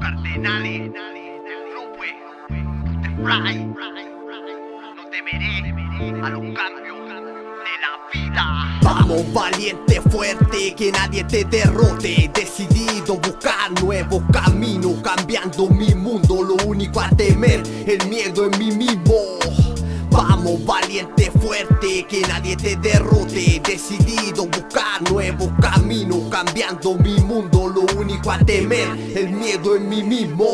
Cardenales, Fly, no temeré a los cambios de la vida. Vamos valiente, fuerte, que nadie te derrote. Decidido buscar nuevos caminos Cambiando mi mundo, lo único a temer El miedo en mí mismo. Vamos valiente, fuerte, que nadie te derrote. Decidido buscar nuevos caminos Cambiando mi mundo, a temer El miedo en mí mismo.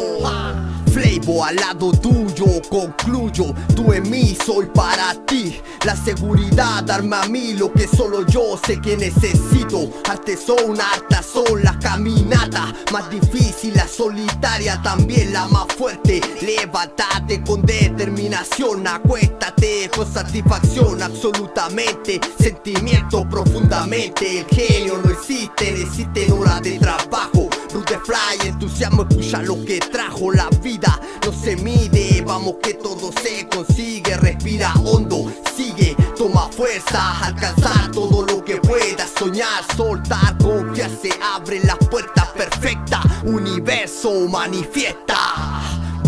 Flavor al lado tuyo, concluyo. Tú en mí, soy para ti. La seguridad, darme a mí lo que solo yo sé que necesito. Arte son, harta son las caminatas. Más difícil, la solitaria, también la más fuerte. Levántate con determinación, acuéstate con satisfacción Absolutamente, sentimiento profundamente. El genio no existe, existe hora de trabajo de fly, entusiasmo escucha lo que trajo la vida. No se mide, vamos que todo se consigue. Respira hondo, sigue, toma fuerza Alcanzar todo lo que puedas. Soñar, soltar, confiarse Abre las puertas perfectas Universo manifiesta.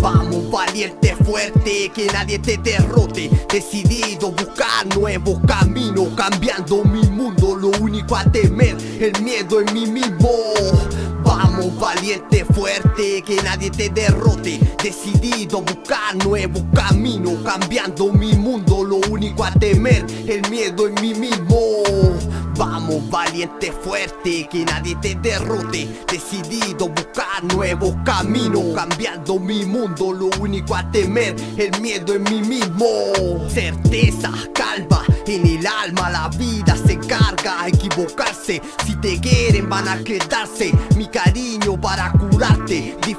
Vamos valiente, fuerte, que nadie te derrote. Decidido buscar nuevos caminos Cambiando mi mundo, lo único a temer El miedo en mí mismo fuerte, que nadie te derrote. Decidido buscar nuevos caminos Cambiando mi mundo, lo único a temer El miedo en mí mismo. Vamos valiente, fuerte, que nadie te derrote. Decidido buscar nuevos caminos Cambiando mi mundo, lo único a temer El miedo en mí mismo. Certeza, calma, en el alma la vida se carga. A equivocarse Si te quieren van a quedarse. Mi cariño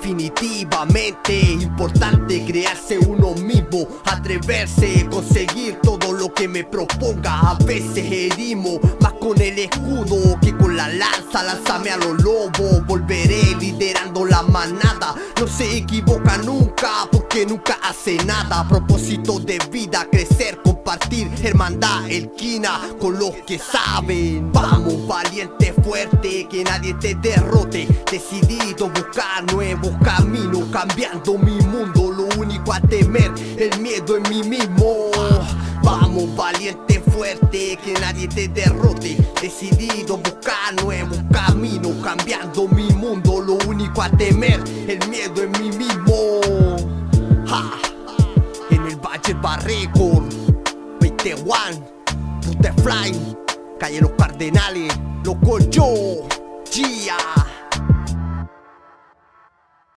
Definitivamente importante crearse uno mismo Atreverse, conseguir todo lo que me proponga. A veces herimos más con el escudo que con la lanza. Lánzame a los lobos, volveré liderando la manada. No se equivoca nunca nunca hace nada. Propósito de vida, crecer, compartir Hermandad, elquina con los que saben. Vamos valiente, fuerte, que nadie te derrote. Decidido buscar nuevos caminos Cambiando mi mundo, lo único a temer El miedo en mí mismo. Vamos valiente, fuerte, que nadie te derrote. Decidido buscar nuevos caminos Cambiando mi mundo, lo único a temer El miedo en mí mismo Barrecord 21 Fly. Calle Los Cardenales Loco yo Gia